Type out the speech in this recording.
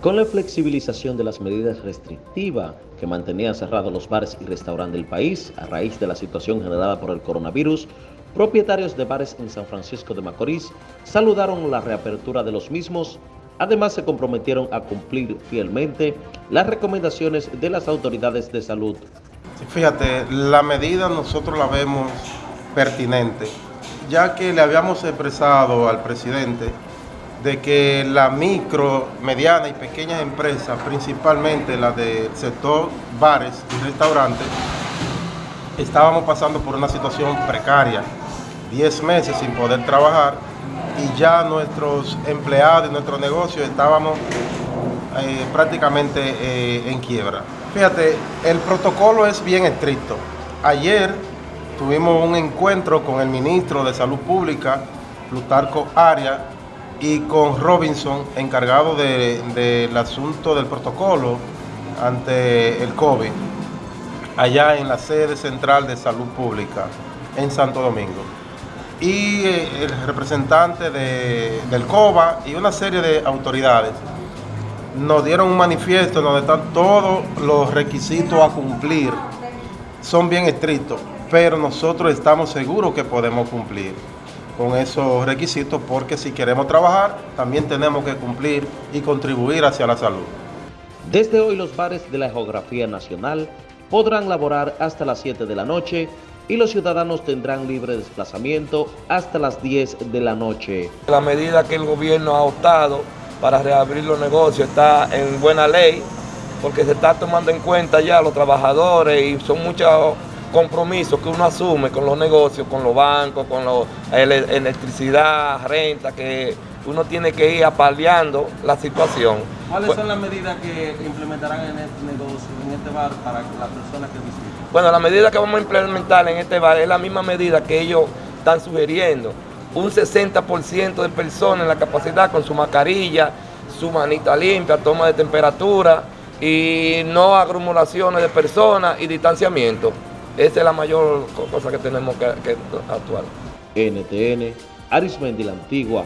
Con la flexibilización de las medidas restrictivas que mantenían cerrados los bares y restaurantes del país a raíz de la situación generada por el coronavirus, propietarios de bares en San Francisco de Macorís saludaron la reapertura de los mismos, además se comprometieron a cumplir fielmente las recomendaciones de las autoridades de salud. Fíjate, la medida nosotros la vemos pertinente, ya que le habíamos expresado al presidente de que la micro, mediana y pequeñas empresas, principalmente las del sector bares y restaurantes, estábamos pasando por una situación precaria, 10 meses sin poder trabajar y ya nuestros empleados y nuestros negocios estábamos eh, prácticamente eh, en quiebra. Fíjate, el protocolo es bien estricto. Ayer tuvimos un encuentro con el ministro de Salud Pública, Plutarco Aria, y con Robinson, encargado del asunto del protocolo ante el COVID, allá en la sede central de salud pública en Santo Domingo. Y eh, el representante del COBA y una serie de autoridades nos dieron un manifiesto donde están todos los requisitos a cumplir. Son bien estrictos, pero nosotros estamos seguros que podemos cumplir con esos requisitos porque si queremos trabajar también tenemos que cumplir y contribuir hacia la salud. Desde hoy los bares de la geografía nacional podrán laborar hasta las 7 de la noche y los ciudadanos tendrán libre desplazamiento hasta las 10 de la noche. La medida que el gobierno ha optado para reabrir los negocios está en buena ley porque se está tomando en cuenta ya los trabajadores y son muchos compromisos que uno asume con los negocios, con los bancos, con la electricidad, renta, que uno tiene que ir apaleando la situación. ¿Cuáles pues son las medidas que implementarán en este negocio, en este bar, para las personas que visiten? Bueno, la medida que vamos a implementar en este bar es la misma medida que ellos están sugiriendo. Un 60% de personas en la capacidad con su mascarilla, su manita limpia, toma de temperatura y no acumulaciones de personas y distanciamiento. Esa es la mayor cosa que tenemos que, actuar. NTN, Arismendi la Antigua,